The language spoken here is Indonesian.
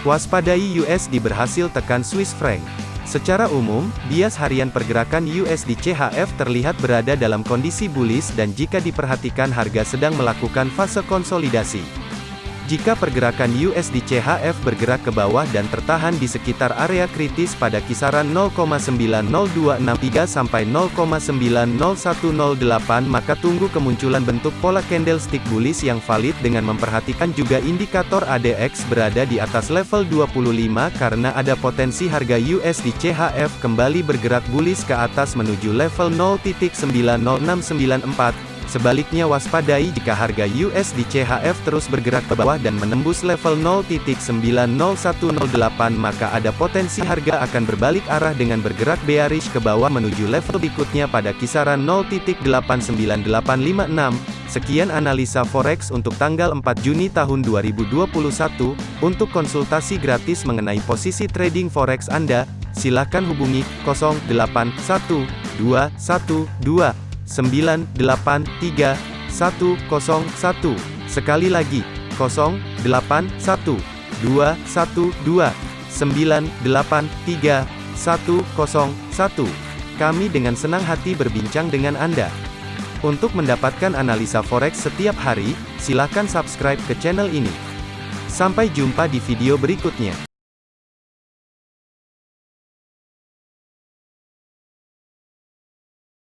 Waspadai USD berhasil tekan Swiss franc. Secara umum, bias harian pergerakan USD CHF terlihat berada dalam kondisi bullish dan jika diperhatikan harga sedang melakukan fase konsolidasi. Jika pergerakan USD CHF bergerak ke bawah dan tertahan di sekitar area kritis pada kisaran 0,90263 sampai 0,90108 maka tunggu kemunculan bentuk pola candlestick bullish yang valid dengan memperhatikan juga indikator ADX berada di atas level 25 karena ada potensi harga USD CHF kembali bergerak bullish ke atas menuju level 0.90694 Sebaliknya waspadai jika harga USD CHF terus bergerak ke bawah dan menembus level 0.90108 maka ada potensi harga akan berbalik arah dengan bergerak bearish ke bawah menuju level berikutnya pada kisaran 0.89856. Sekian analisa forex untuk tanggal 4 Juni tahun 2021. Untuk konsultasi gratis mengenai posisi trading forex Anda, silakan hubungi 081212 983 101. Sekali lagi, 081 212 983 101. Kami dengan senang hati berbincang dengan Anda. Untuk mendapatkan analisa forex setiap hari, silakan subscribe ke channel ini. Sampai jumpa di video berikutnya.